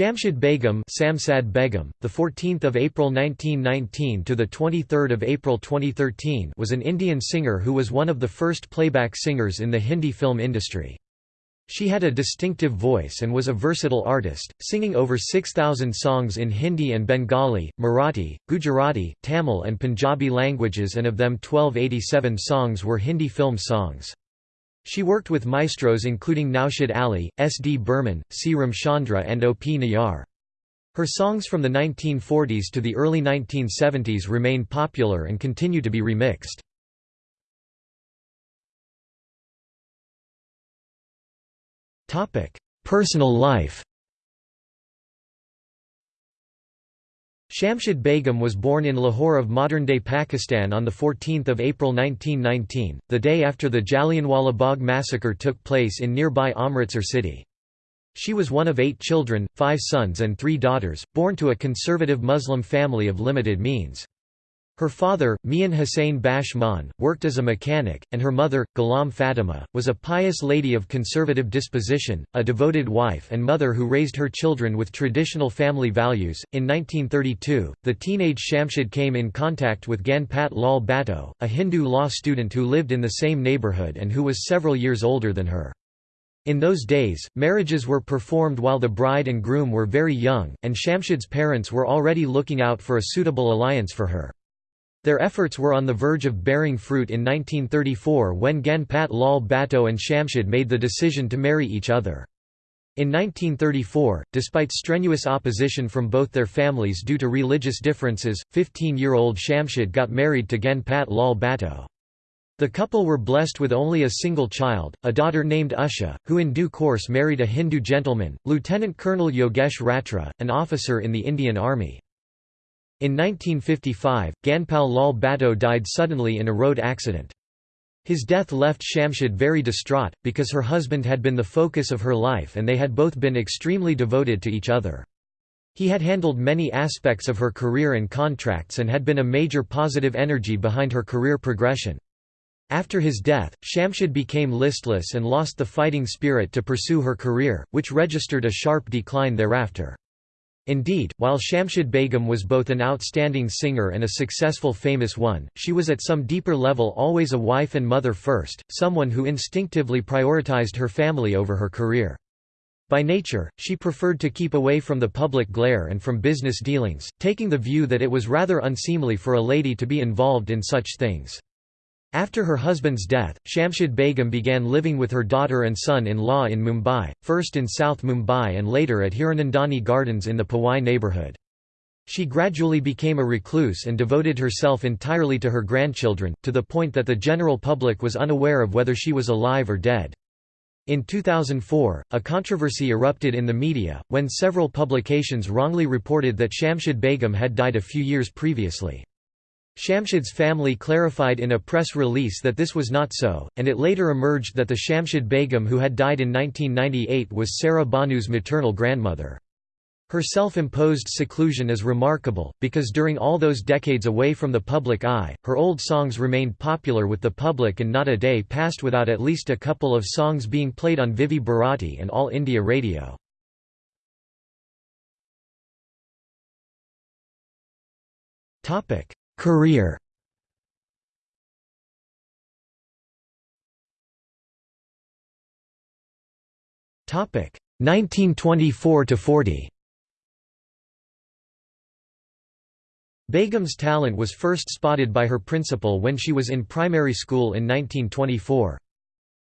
Shamshad Begum, Samsad Begum, the 14th of April 1919 to the 23rd of April 2013, was an Indian singer who was one of the first playback singers in the Hindi film industry. She had a distinctive voice and was a versatile artist, singing over 6,000 songs in Hindi and Bengali, Marathi, Gujarati, Tamil and Punjabi languages and of them 1287 songs were Hindi film songs. She worked with maestros including Naushad Ali, S. D. Burman, C. Ramchandra and O. P. Nayar. Her songs from the 1940s to the early 1970s remain popular and continue to be remixed. Personal life Shamshad Begum was born in Lahore of modern-day Pakistan on 14 April 1919, the day after the Jallianwala Bagh massacre took place in nearby Amritsar city. She was one of eight children, five sons and three daughters, born to a conservative Muslim family of limited means. Her father, Mian Hussain Bashman, worked as a mechanic, and her mother, Ghulam Fatima, was a pious lady of conservative disposition, a devoted wife and mother who raised her children with traditional family values. In 1932, the teenage Shamshad came in contact with Ganpat Lal Bhatto, a Hindu law student who lived in the same neighborhood and who was several years older than her. In those days, marriages were performed while the bride and groom were very young, and Shamshad's parents were already looking out for a suitable alliance for her. Their efforts were on the verge of bearing fruit in 1934 when Ganpat Lal Bhatto and Shamshad made the decision to marry each other. In 1934, despite strenuous opposition from both their families due to religious differences, 15-year-old Shamshad got married to Ganpat Lal Bhatto. The couple were blessed with only a single child, a daughter named Usha, who in due course married a Hindu gentleman, Lieutenant Colonel Yogesh Ratra, an officer in the Indian Army. In 1955, Ganpat Lal Bhatto died suddenly in a road accident. His death left Shamshad very distraught, because her husband had been the focus of her life and they had both been extremely devoted to each other. He had handled many aspects of her career and contracts and had been a major positive energy behind her career progression. After his death, Shamshad became listless and lost the fighting spirit to pursue her career, which registered a sharp decline thereafter. Indeed, while Shamshad Begum was both an outstanding singer and a successful famous one, she was at some deeper level always a wife and mother first, someone who instinctively prioritized her family over her career. By nature, she preferred to keep away from the public glare and from business dealings, taking the view that it was rather unseemly for a lady to be involved in such things. After her husband's death, Shamshad Begum began living with her daughter and son-in-law in Mumbai, first in South Mumbai and later at Hiranandani Gardens in the Powai neighbourhood. She gradually became a recluse and devoted herself entirely to her grandchildren, to the point that the general public was unaware of whether she was alive or dead. In 2004, a controversy erupted in the media, when several publications wrongly reported that Shamshad Begum had died a few years previously. Shamshad's family clarified in a press release that this was not so, and it later emerged that the Shamshad Begum who had died in 1998 was Saira Banu's maternal grandmother. Her self-imposed seclusion is remarkable, because during all those decades away from the public eye, her old songs remained popular with the public and not a day passed without at least a couple of songs being played on Vividh Bharati and All India Radio. Career Topic 1924 to 40. Begum's talent was first spotted by her principal when she was in primary school in 1924.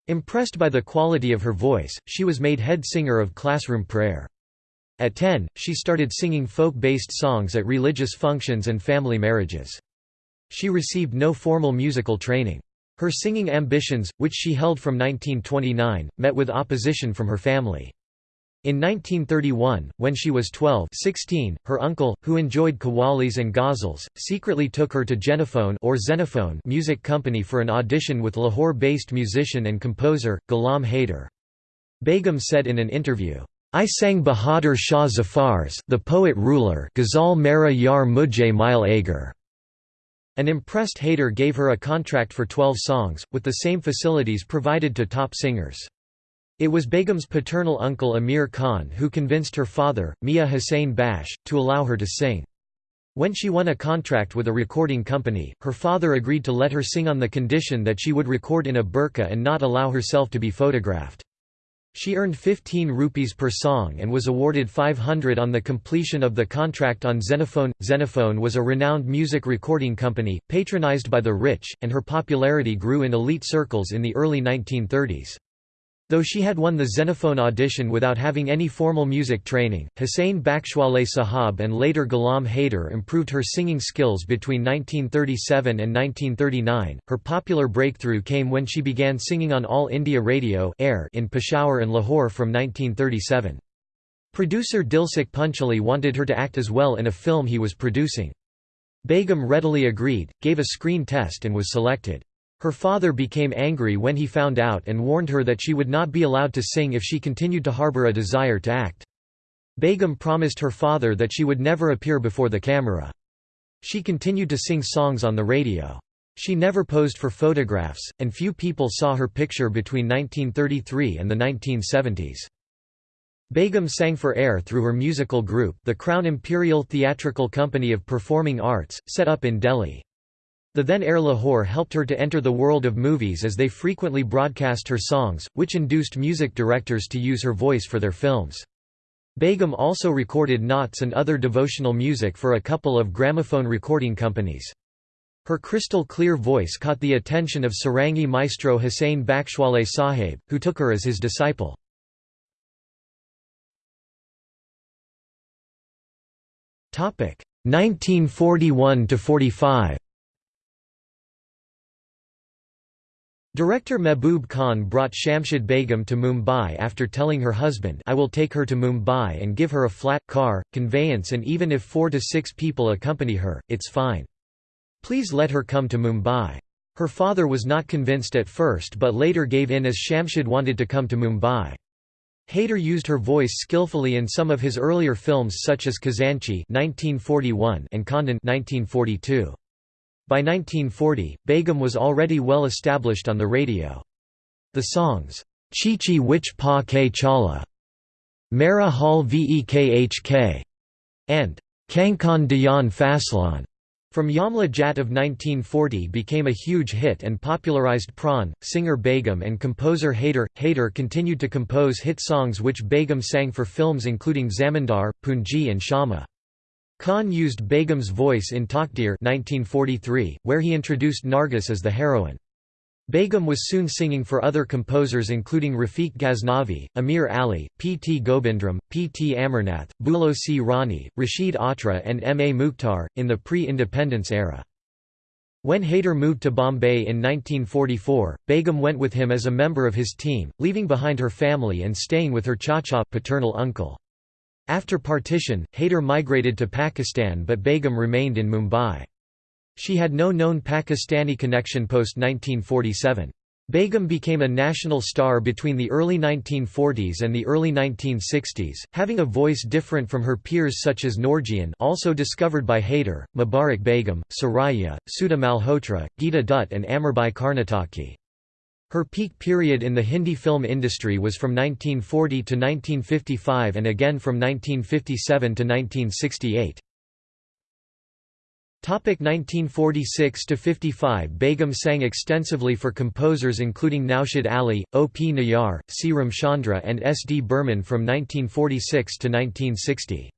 Impressed by the quality of her voice, she was made head singer of classroom prayer. At 10, she started singing folk-based songs at religious functions and family marriages. She received no formal musical training. Her singing ambitions, which she held from 1929, met with opposition from her family. In 1931, when she was 12 16, her uncle, who enjoyed qawwalis and ghazals, secretly took her to Genophone or Xenophone music company for an audition with Lahore-based musician and composer, Ghulam Haider. Begum said in an interview, I sang Bahadur Shah Zafar's the poet ruler Ghazal Mera Yar Mujhe Mile Agar. An impressed Haider gave her a contract for 12 songs, with the same facilities provided to top singers. It was Begum's paternal uncle Amir Khan who convinced her father, Mia Hussain Bash, to allow her to sing. When she won a contract with a recording company, her father agreed to let her sing on the condition that she would record in a burqa and not allow herself to be photographed. She earned 15 rupees per song and was awarded 500 on the completion of the contract on Xenophone. Xenophone was a renowned music recording company, patronized by the rich, and her popularity grew in elite circles in the early 1930s. Though she had won the Xenophone audition without having any formal music training, Hussain Bakhshwale Sahab and later Ghulam Haider improved her singing skills between 1937 and 1939. Her popular breakthrough came when she began singing on All India Radio Air in Peshawar and Lahore from 1937. Producer Dalsukh Pancholi wanted her to act as well in a film he was producing. Begum readily agreed, gave a screen test and was selected. Her father became angry when he found out and warned her that she would not be allowed to sing if she continued to harbor a desire to act. Begum promised her father that she would never appear before the camera. She continued to sing songs on the radio. She never posed for photographs, and few people saw her picture between 1933 and the 1970s. Begum sang for air through her musical group the Crown Imperial Theatrical Company of Performing Arts, set up in Delhi. The then Air Lahore helped her to enter the world of movies as they frequently broadcast her songs, which induced music directors to use her voice for their films. Begum also recorded naats and other devotional music for a couple of gramophone recording companies. Her crystal clear voice caught the attention of Sarangi maestro Hussain Bakhshwale Sahib, who took her as his disciple. Topic 1941 to 45. Director Mehboob Khan brought Shamshad Begum to Mumbai after telling her husband I will take her to Mumbai and give her a flat, car, conveyance and even if four to six people accompany her, it's fine. Please let her come to Mumbai. Her father was not convinced at first but later gave in as Shamshad wanted to come to Mumbai. Haider used her voice skillfully in some of his earlier films such as Khazanchi and Khandan 1942. By 1940, Begum was already well established on the radio. The songs, Chichi Wich Pa Ke Chala, Mera Hal Vekhk, and Kankan Dayan Faslan from Yamla Jat of 1940 became a huge hit and popularized Pran, singer Begum and composer Haider. Haider continued to compose hit songs which Begum sang for films including Zamindar, Punji and Shama. Khan used Begum's voice in Takdir 1943, where he introduced Nargis as the heroine. Begum was soon singing for other composers including Rafiq Ghaznavi, Amir Ali, P. T. Govindram, P. T. Amarnath, Bulo C. Rani, Rashid Atra and M. A. Mukhtar, in the pre-independence era. When Haider moved to Bombay in 1944, Begum went with him as a member of his team, leaving behind her family and staying with her chacha paternal uncle. After partition, Haider migrated to Pakistan but Begum remained in Mumbai. She had no known Pakistani connection post-1947. Begum became a national star between the early 1940s and the early 1960s, having a voice different from her peers such as Noorjahan also discovered by Haider, Mubarak Begum, Suraiya, Sudha Malhotra, Geeta Dutt and Amirbai Karnataki. Her peak period in the Hindi film industry was from 1940 to 1955 and again from 1957 to 1968. 1946 to 55 Begum sang extensively for composers including Naushad Ali, O. P. Nayar, C. Ramchandra and S. D. Burman from 1946 to 1960.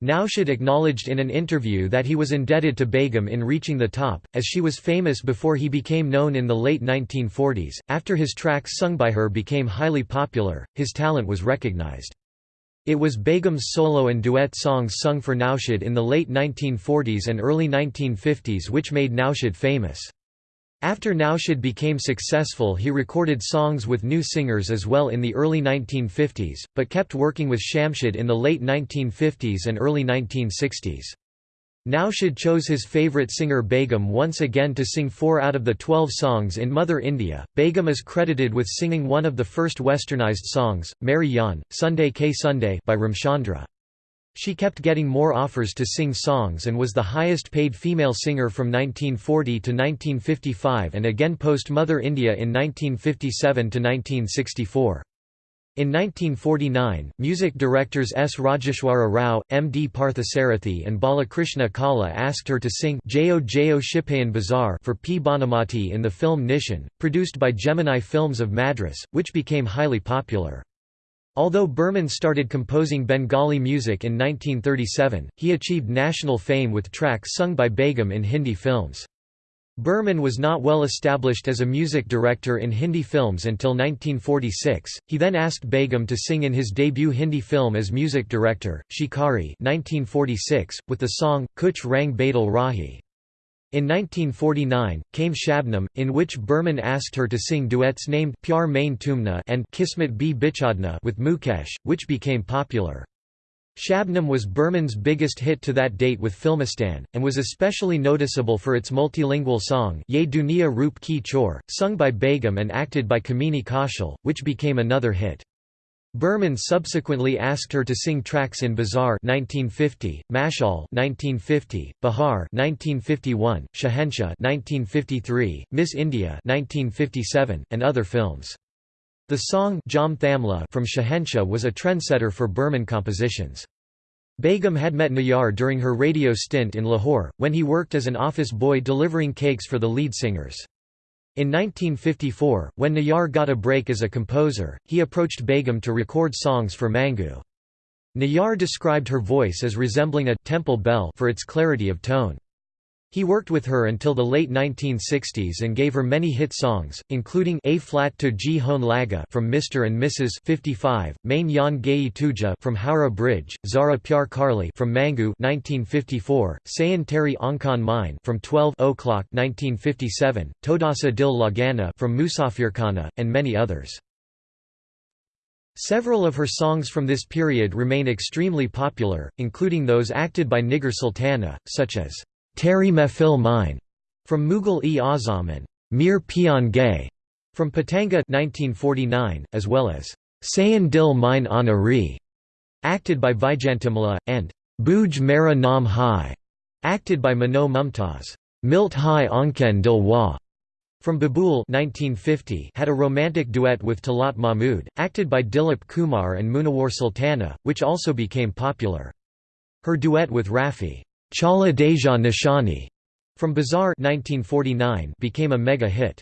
Naushad acknowledged in an interview that he was indebted to Begum in reaching the top, as she was famous before he became known in the late 1940s. After his tracks sung by her became highly popular, his talent was recognized. It was Begum's solo and duet songs sung for Naushad in the late 1940s and early 1950s which made Naushad famous. After Naushad became successful he recorded songs with new singers as well in the early 1950s, but kept working with Shamshad in the late 1950s and early 1960s. Naushad chose his favourite singer Begum once again to sing four out of the twelve songs in Mother India. Begum is credited with singing one of the first westernized songs, Meri Jaan, Sunday K Sunday by Ramchandra. She kept getting more offers to sing songs and was the highest paid female singer from 1940 to 1955 and again post-Mother India in 1957 to 1964. In 1949, music directors S. Rajeshwara Rao, M. D. Parthasarathi and Balakrishna Kala asked her to sing Jayo Jayo Shipayan Bazaar for P. Bhanumathi in the film Nishan, produced by Gemini Films of Madras, which became highly popular. Although Burman started composing Bengali music in 1937, he achieved national fame with tracks sung by Begum in Hindi films. Burman was not well established as a music director in Hindi films until 1946. He then asked Begum to sing in his debut Hindi film as music director, Shikari, 1946, with the song Kuch Rang Badal Rahi. In 1949, came Shabnam, in which Burman asked her to sing duets named Pyar Main Tumna and Kismet Bi Bichadna with Mukesh, which became popular. Shabnam was Burman's biggest hit to that date with Filmistan, and was especially noticeable for its multilingual song Ye Duniya Roop Ki Chor, sung by Begum and acted by Kamini Kaushal, which became another hit. Burman subsequently asked her to sing tracks in Bazaar 1950, Mashal 1950, Bahar 1951, Shahenshah 1953, Miss India 1957, and other films. The song Jam Thamla from Shahenshah was a trendsetter for Burman compositions. Begum had met Nayar during her radio stint in Lahore, when he worked as an office boy delivering cakes for the lead singers. In 1954, when Nayar got a break as a composer, he approached Begum to record songs for Mangu. Nayar described her voice as resembling a temple bell for its clarity of tone. He worked with her until the late 1960s and gave her many hit songs, including A Flat to G Hone Laga from Mr. and Mrs. 55, Main Yan Gayi Tuja from Howrah Bridge, Zara Pyar Karli from Mangu 1954, Sayan Teri Ankan Mine from 12 o'clock 1957, Todasa Dil Lagana from Musafirkhana, and many others. Several of her songs from this period remain extremely popular, including those acted by Nigar Sultana, such as Teri Mehfil Mine from Mughal e Azam and Mir Pian Gay from Patanga 1949, as well as Sayan Dil Mine Anari, acted by Vyjayanthimala, and Buj Mera Nam Hai, acted by Mano Mumtaz. Milt Hai Anken Dil Wa from Babool 1950 had a romantic duet with Talat Mahmud, acted by Dilip Kumar and Munawar Sultana, which also became popular. Her duet with Rafi Chala Deja Nishani from Bazaar 1949 became a mega hit.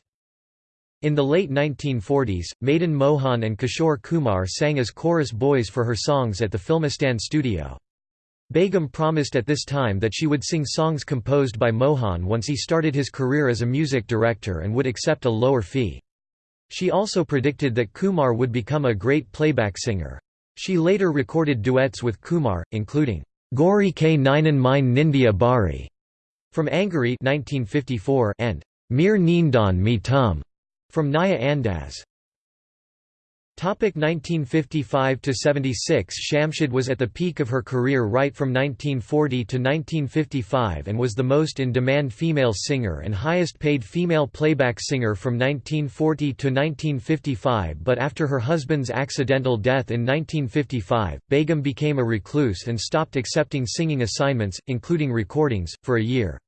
In the late 1940s, Madan Mohan and Kishore Kumar sang as chorus boys for her songs at the Filmistan studio. Begum promised at this time that she would sing songs composed by Mohan once he started his career as a music director and would accept a lower fee. She also predicted that Kumar would become a great playback singer. She later recorded duets with Kumar, including Gori K. Ninan Mine Nindia Bari. From Angari 1954 and Mir Nindan Mi Tum. From Naya Andaz. 1955–76 Shamshad was at the peak of her career right from 1940 to 1955 and was the most in-demand female singer and highest-paid female playback singer from 1940 to 1955 but after her husband's accidental death in 1955, Begum became a recluse and stopped accepting singing assignments, including recordings, for a year.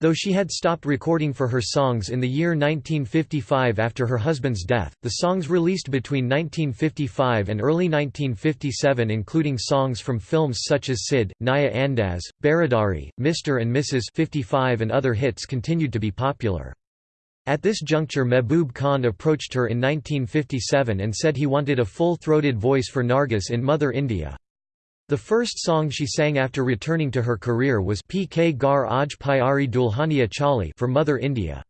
Though she had stopped recording for her songs in the year 1955 after her husband's death, the songs released between 1955 and early 1957 including songs from films such as Sid, Naya Andaz, Baradari, Mr. and Mrs. 55 and other hits continued to be popular. At this juncture Mehboob Khan approached her in 1957 and said he wanted a full-throated voice for Nargis in Mother India. The first song she sang after returning to her career was P.K. Gar Aj Pyari Dulhania Chali for Mother India.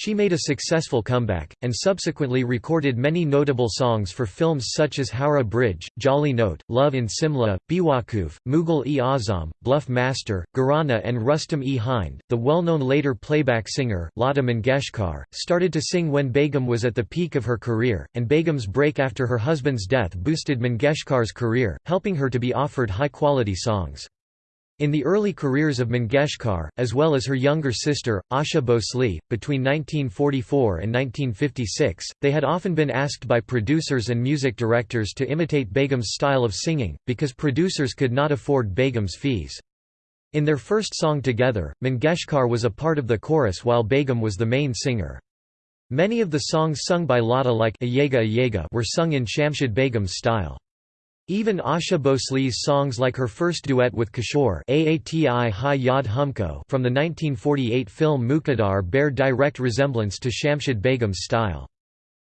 She made a successful comeback, and subsequently recorded many notable songs for films such as Howrah Bridge, Jolly Note, Love in Simla, Bewakoof, Mughal-e-Azam, Bluff Master, Gharana and Rustam-e Hind. The well-known later playback singer, Lata Mangeshkar, started to sing when Begum was at the peak of her career, and Begum's break after her husband's death boosted Mangeshkar's career, helping her to be offered high-quality songs. In the early careers of Mangeshkar, as well as her younger sister, Asha Bhosle, between 1944 and 1956, they had often been asked by producers and music directors to imitate Begum's style of singing, because producers could not afford Begum's fees. In their first song together, Mangeshkar was a part of the chorus while Begum was the main singer. Many of the songs sung by Lata like Ayega Ayega were sung in Shamshad Begum's style. Even Asha Bhosle's songs like her first duet with Kishore Aati Hi Yad Humko from the 1948 film Muqaddar bear direct resemblance to Shamshad Begum's style.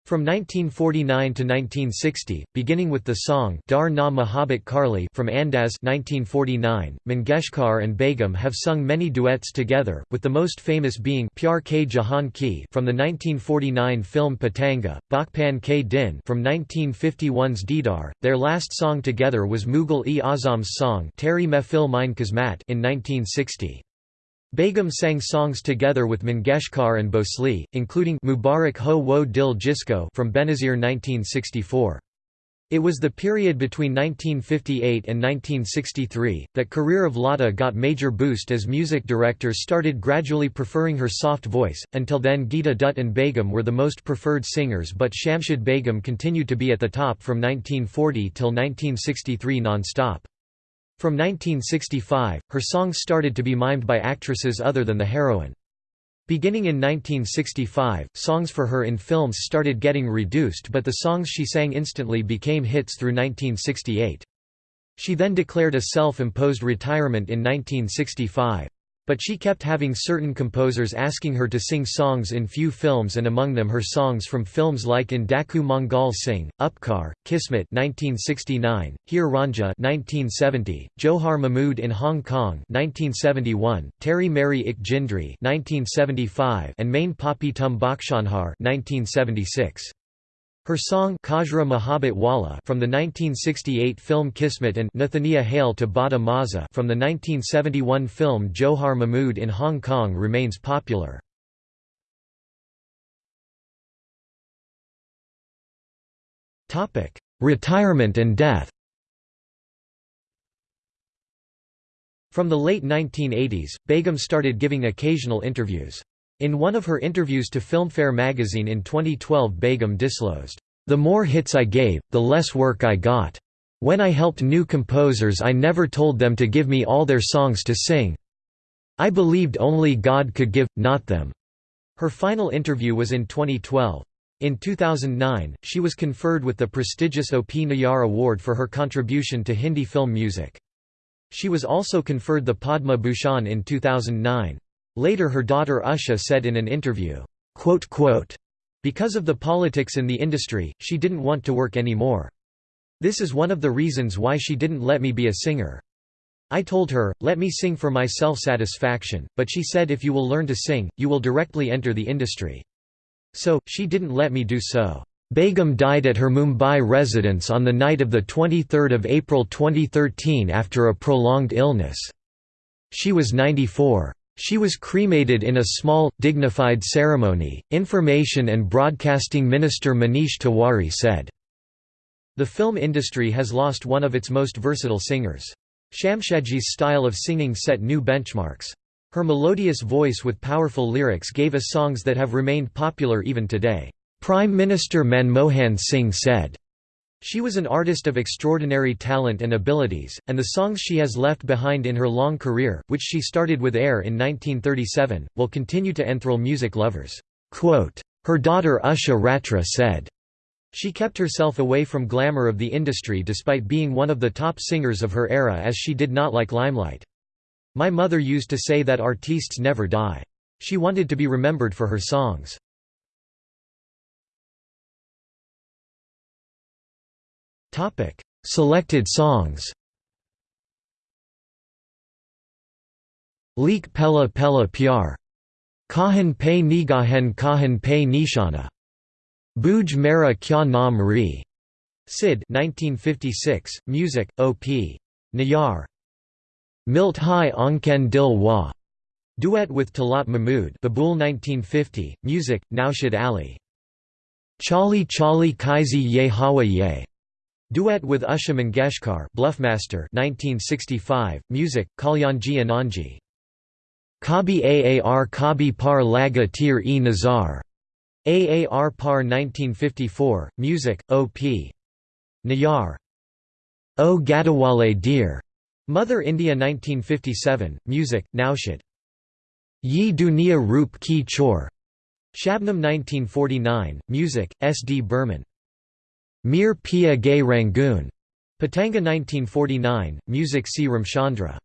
From 1949 to 1960, beginning with the song Dar Na Mohabbat Karli from Andaz 1949, Mangeshkar and Begum have sung many duets together, with the most famous being Pyar Ke Jahan Ki from the 1949 film Patanga, Bachpan Ke Din from 1951's Didar. Their last song together was Mughal-e Azam's song Teri Mehfil Mein Qismat in 1960. Begum sang songs together with Mangeshkar and Bhosle, including Mubarak Ho Wo Dil Jisko from Benazir 1964. It was the period between 1958 and 1963, that career of Lata got major boost as music directors started gradually preferring her soft voice, until then Geeta Dutt and Begum were the most preferred singers but Shamshad Begum continued to be at the top from 1940 till 1963 non-stop. From 1965, her songs started to be mimed by actresses other than the heroine. Beginning in 1965, songs for her in films started getting reduced but the songs she sang instantly became hits through 1968. She then declared a self-imposed retirement in 1965. But she kept having certain composers asking her to sing songs in few films and among them her songs from films like In Daku Mangal Singh, Upkar, Kismet 1969, Heer Raanjha 1970, Johar Mahmood in Hong Kong 1971, Teri Meri Ik Jindri 1975 and Main Papi Tum Bakshanhar 1976. Her song Kajra Mohabbat Wala from the 1968 film Kismet and Nathania Hail to Bada Maza from the 1971 film Johar Mahmood in Hong Kong remains popular. Retirement and death From the late 1980s, Begum started giving occasional interviews. In one of her interviews to Filmfare magazine in 2012 Begum disclosed, "...the more hits I gave, the less work I got. When I helped new composers I never told them to give me all their songs to sing. I believed only God could give, not them." Her final interview was in 2012. In 2009, she was conferred with the prestigious OP Nayar Award for her contribution to Hindi film music. She was also conferred the Padma Bhushan in 2009. Later her daughter Usha said in an interview, because of the politics in the industry, she didn't want to work anymore. This is one of the reasons why she didn't let me be a singer. I told her, let me sing for my self-satisfaction, but she said if you will learn to sing, you will directly enter the industry. So, she didn't let me do so. Begum died at her Mumbai residence on the night of 23 April 2013 after a prolonged illness. She was 94. She was cremated in a small, dignified ceremony, Information and Broadcasting Minister Manish Tiwari said. The film industry has lost one of its most versatile singers. Shamshadji's style of singing set new benchmarks. Her melodious voice with powerful lyrics gave us songs that have remained popular even today. Prime Minister Manmohan Singh said, she was an artist of extraordinary talent and abilities, and the songs she has left behind in her long career, which she started with Air in 1937, will continue to enthrall music lovers. Quote, her daughter Usha Ratra said, she kept herself away from glamour of the industry despite being one of the top singers of her era as she did not like limelight. My mother used to say that artistes never die. She wanted to be remembered for her songs. Topic: Selected songs. Leek Pella Pella Pyar. Kahan Pe Nigahan Kahan Pe Nishana. Buj Mera Kya Naam Re. Sid 1956, Music, O.P. Nayar. Milt Hai Anken Dil Wa. Duet with Talat Mahmood Babul 1950, Music, Naushad Ali. Chali Chali Kaisi Ye Hawa Ye. Duet with Usha Mangeshkar Bluffmaster 1965, music, Kalyanji Anandji. Kabi Aar Kabi Par Laga Tir e Nazar. Aar Par 1954, music, O.P. Nayar. O Gadawale Dear. Mother India 1957, music, Naushad. Ye Dunia Roop Ki Chor. Shabnam 1949, music, S. D. Burman. Mir Pia Gay Rangoon. Patanga 1949, music C. Ramchandra.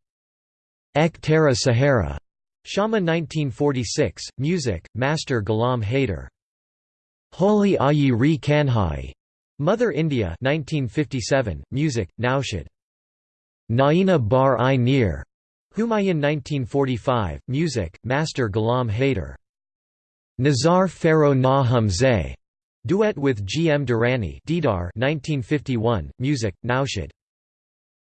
Ek Tara Sahara. Shama 1946, music, Master Ghulam Haider. Holi Ayi Ri Kanhai. Mother India 1957, music, Naushad. Naina Bar I Nir. Humayun 1945, music, Master Ghulam Haider. Nazar Pharaoh Na Hamzeh. Duet with G. M. Durrani Didar 1951, music, Naushad.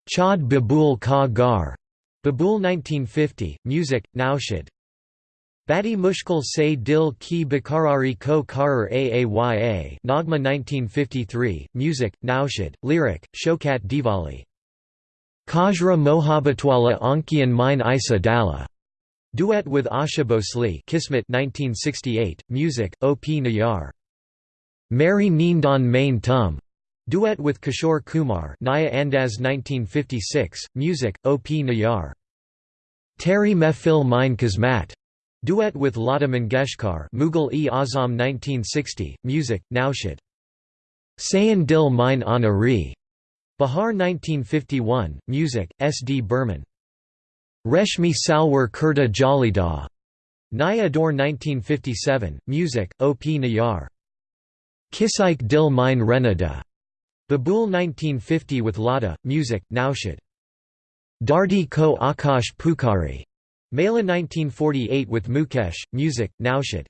Chad Babul Ka Gar. Babul 1950, music, Naushad. Badi Mushkil Se Dil Ki Bakarari Ko Karar Aaya Nagma 1953, music, Naushad, lyric, Shokat Diwali. Kajra Mohabbatwala Ankian Mine Isa Dala. Duet with Asha Bhosle Kismet 1968, music, O. P. Nayar. Mary Neendon Main Tum. Duet with Kishore Kumar Naya Andaz 1956, music, O. P. Nayar. Terry Mehfil Mine Kismat. Duet with Lata Mangeshkar Mughal-e Azam 1960, music, Naushad. Sayan Dil Mine Anari. Bahar 1951, music, S. D. Burman. Reshmi Salwar Kurta Jalida. Naya Daur 1957, music, O. P. Nayar. Kisaik Dil Mine Renada. Babul 1950 with Lata, music, Naushad. Dardi Ko Akash Pukari. Mela 1948 with Mukesh, music, Naushad.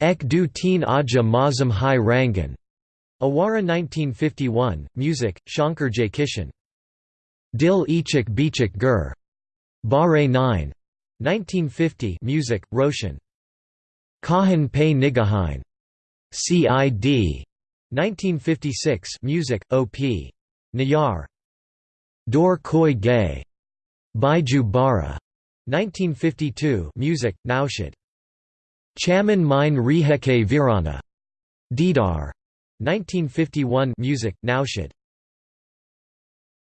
Ek du teen aja mazam hai rangan. Awara 1951, music, Shankar Jaikishan. Dil Ichik Bichik Gur. Bare 9. 1950 music, Roshan. Kahan Pe Nigahain. CID. 1956 music, OP. Nayar. Dor Koi Gay. Baiju Bawra. 1952 music, Naushad. Chaman Mine Riheke Virana. Didar. 1951 music, Naushad.